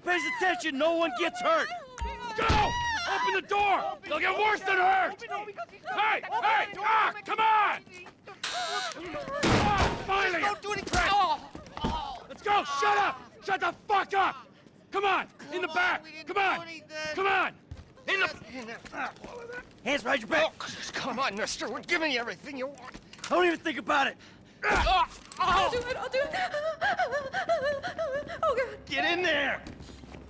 pays attention, no one gets hurt. Go! Open the door! They'll get worse than hurt! Hey! Hey! Ah! Come on! Ah, finally! Don't do anything! Oh. Let's go! Shut up! Shut the fuck up! Come on! In the back! Come on! Come on! In the... Hands behind your back. Oh, come on, mister. We're giving you everything you want. Don't even think about it. Oh, I'll do it, I'll do it. Oh, God. Get in there.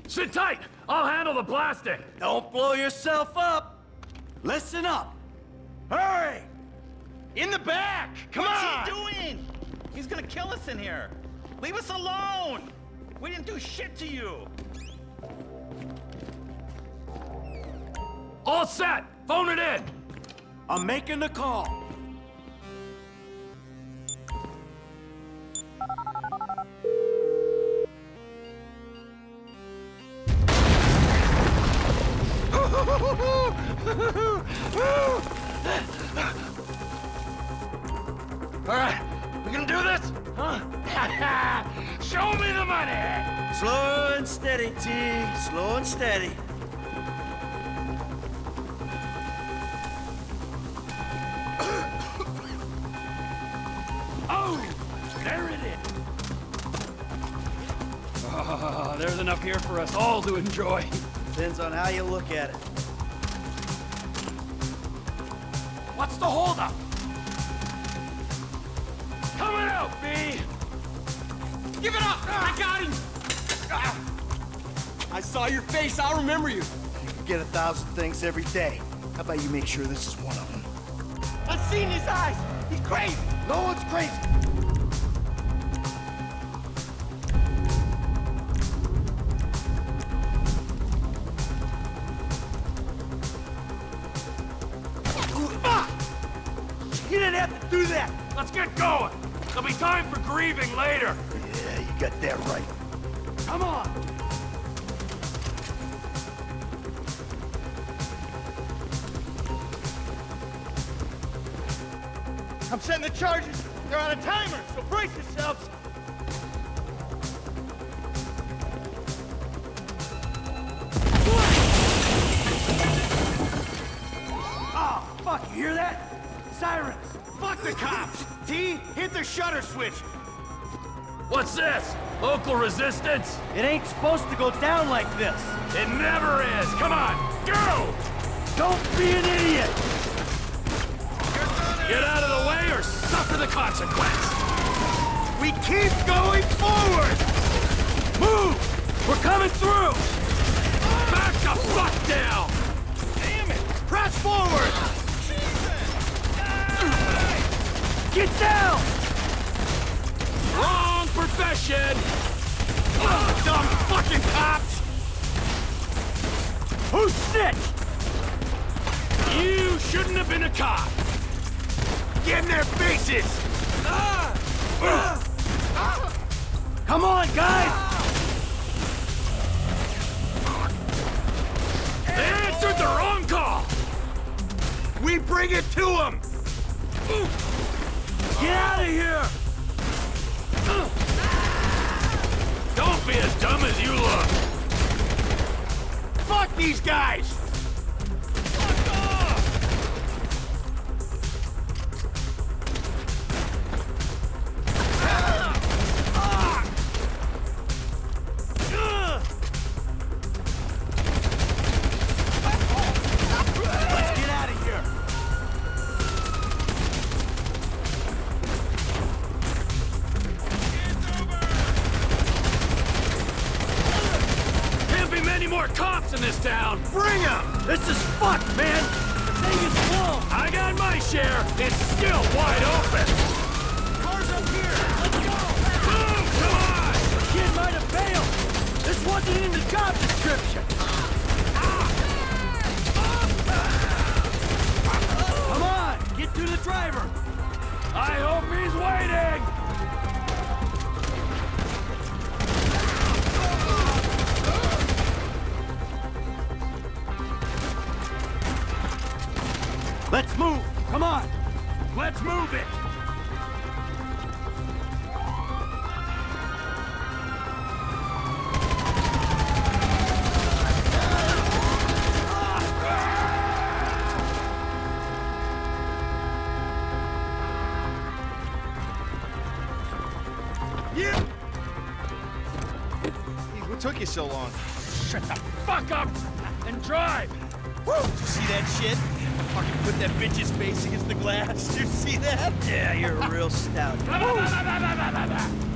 Sit tight! I'll handle the blasting! Don't blow yourself up. Listen up. Hurry. In the back. Come What's on. What's he doing? He's gonna kill us in here. Leave us alone. We didn't do shit to you. All set! Phone it in! I'm making the call. Huh? Show me the money! Slow and steady, T. Slow and steady. Oh! There it is! Ah, there's enough here for us all to enjoy. Depends on how you look at it. What's the holdup? Coming out, B! Give it up! I got him! I saw your face. I'll remember you. You get a thousand things every day. How about you make sure this is one of them? I've seen his eyes. He's crazy. No one's crazy. You ah! didn't have to do that. Let's get going! There'll be time for grieving later! Yeah, you got that right. Come on. I'm setting the charges. They're on a timer, so brace yourselves. Oh, fuck, you hear that? Sirens. Fuck the cops. T, hit the shutter switch. What's this? Local resistance? It ain't supposed to go down like this. It never is! Come on, go! Don't be an idiot. Get out of the way or suffer the consequence! We keep going forward. Move! We're coming through! Back the fuck down! Damn it! Press forward. Get down. Wrong profession! Oh, dumb fucking cops! Who snitched? You shouldn't have been a cop! Get in their faces. Come on, guys. They answered the wrong call! We bring it to them. Get out of here. Don't be as dumb as you look! Fuck these guys. More cops in this town! Bring them. This is fucked, man. The thing is full! I got my share! It's still wide open! Cars up here. Let's go! Boom! Come on! The kid might have failed. This wasn't in the job description. Come on, get to the driver. I hope he's waiting! Let's move! Come on! Let's move it! took you so long? Shut the fuck up and drive! Woo! Did you see that shit? Fucking put that bitch's face against the glass. Did you see that? Yeah, you're a real stout.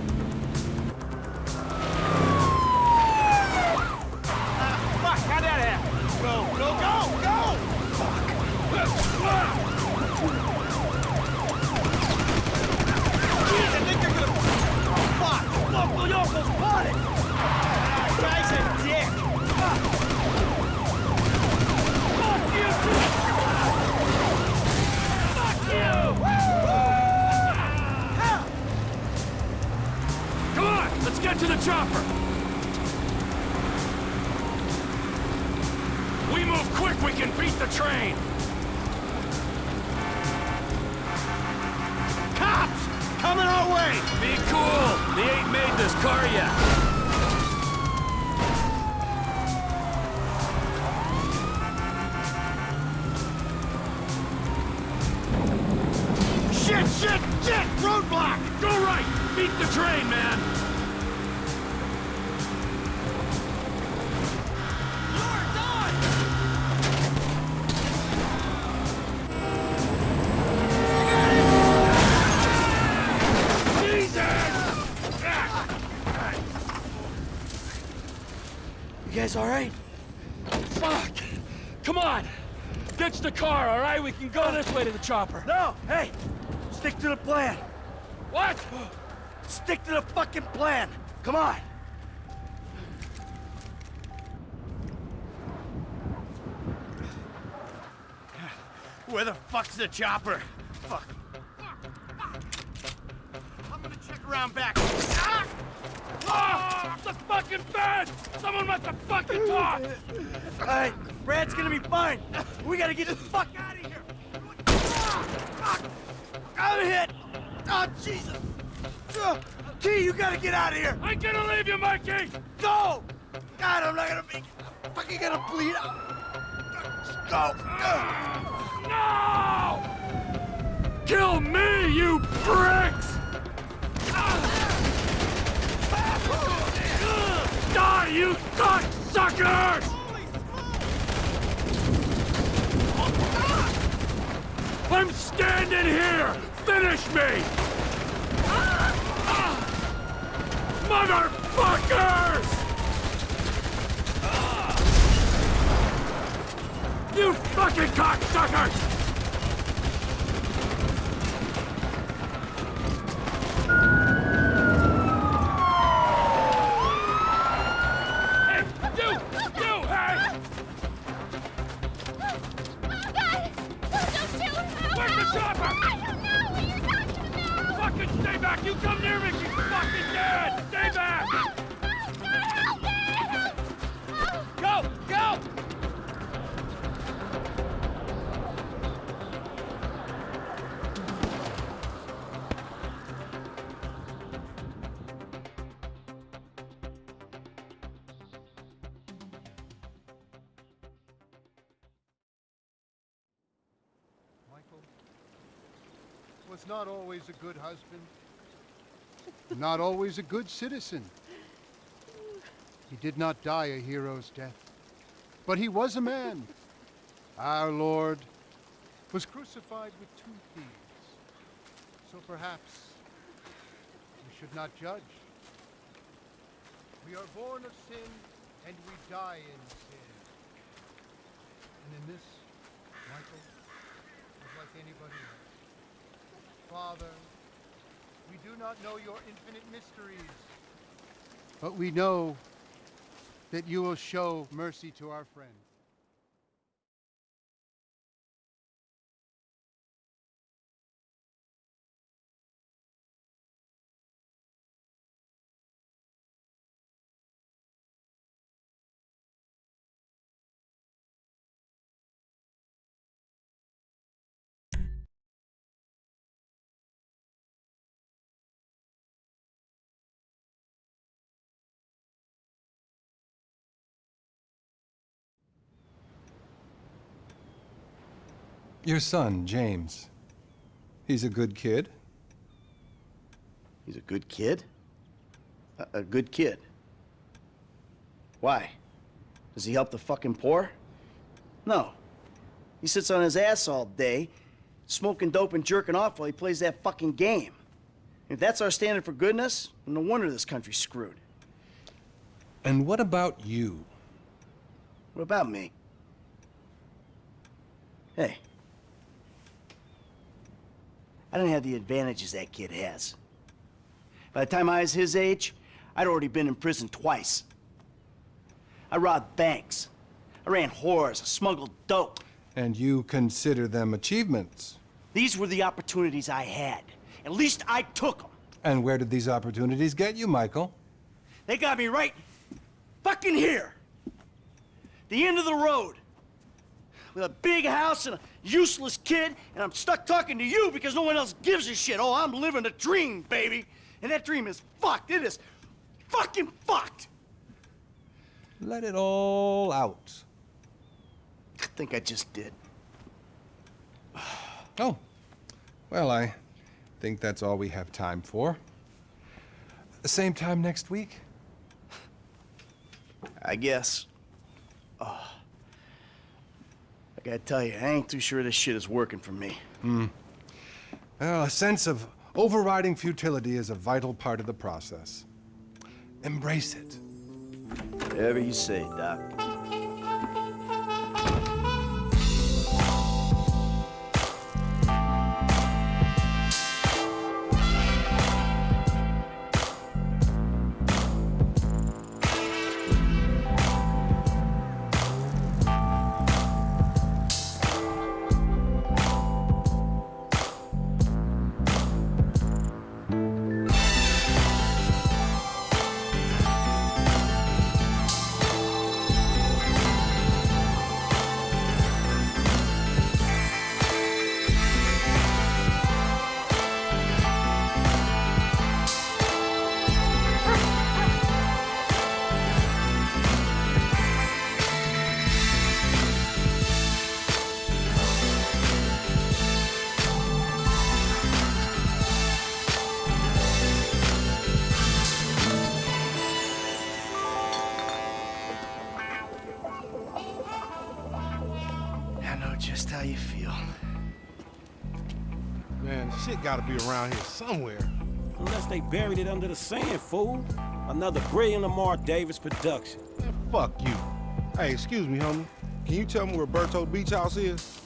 the train! Cops! Coming our way! Be cool! They ain't made this car yet! Shit, shit, shit! Roadblock! Go right! Beat the train, man! Guys all right? Fuck! Come on! Ditch the car, all right? We can go this way to the chopper. No, hey! Stick to the plan. What? Stick to the fucking plan. Come on. Where the fuck's the chopper? Fuck. I'm gonna check around back. Ah! Ah! The fucking bed! Someone must have fucking talked! All right, Brad's gonna be fine. We gotta get the fuck out of here. Ah. I'm hit. Oh, Jesus. Uh, T, you gotta get out of here. I'm gonna leave you, Mikey! Go. God, I'm not gonna be I'm fucking gonna bleed out. Go. Uh. No! Kill me, you pricks! Die, you cocksuckers! I'm standing here! Finish me! Motherfuckers! You fucking cocksuckers! Chopper? I don't know what you're talking about! Fucking stay back! You come near me, you fucking dead! Stay back! Was not always a good husband, not always a good citizen. He did not die a hero's death, but he was a man. Our Lord was crucified with two thieves. So perhaps we should not judge. We are born of sin and we die in sin. And in this, Michael, is like anybody else. Father, we do not know your infinite mysteries, but we know that you will show mercy to our friend. Your son, James. He's a good kid. He's a good kid? A, a good kid. Why? Does he help the fucking poor? No. He sits on his ass all day, smoking dope and jerking off while he plays that fucking game. If that's our standard for goodness, no wonder this country's screwed. And what about you? What about me? Hey. I didn't have the advantages that kid has. By the time I was his age, I'd already been in prison twice. I robbed banks. I ran whores. I smuggled dope. And you consider them achievements. These were the opportunities I had. At least I took them. And where did these opportunities get you, Michael? They got me right fucking here. The end of the road. With a big house and a useless kid, and I'm stuck talking to you because no one else gives a shit. Oh, I'm living a dream, baby. And that dream is fucked. It is fucking fucked. Let it all out. I think I just did. Oh, well, I think that's all we have time for. The same time next week? I guess. Oh. I gotta tell you, I ain't too sure this shit is working for me. Hmm. Well, a sense of overriding futility is a vital part of the process. Embrace it. Whatever you say, Doc. Just how you feel. Man, shit gotta be around here somewhere. Unless they buried it under the sand, fool. Another brilliant Lamar Davis production. Man, fuck you. Hey, excuse me, homie. Can you tell me where Berto Beach House is?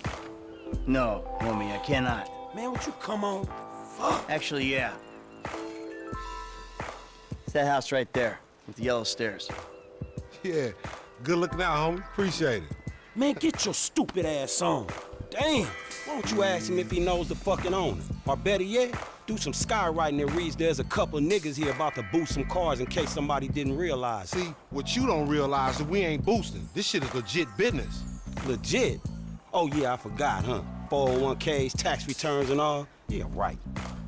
No, homie, I cannot. Man, would you come on? Fuck. Actually, yeah. It's that house right there, with the yellow stairs. Yeah. Good looking out, homie. Appreciate it. Man, get your stupid ass on. Damn. Why don't you ask him if he knows the fucking owner? Or better yet, do some skywriting that reads there's a couple niggas here about to boost some cars in case somebody didn't realize. See, what you don't realize is we ain't boosting. This shit is legit business. Legit. Oh yeah, I forgot, huh? 401ks, tax returns and all. Yeah, right.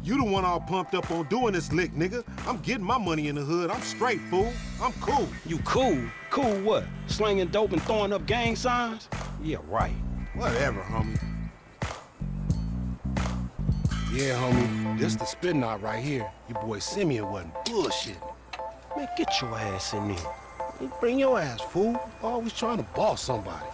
You the one all pumped up on doing this lick, nigga. I'm getting my money in the hood. I'm straight, fool. I'm cool. You cool? Cool what? Slinging dope and throwing up gang signs? Yeah, right. Whatever, homie. Yeah, homie. This the spin knot right here. Your boy Simeon wasn't bullshitting. Man, get your ass in there. Bring your ass, fool. Always trying to boss somebody.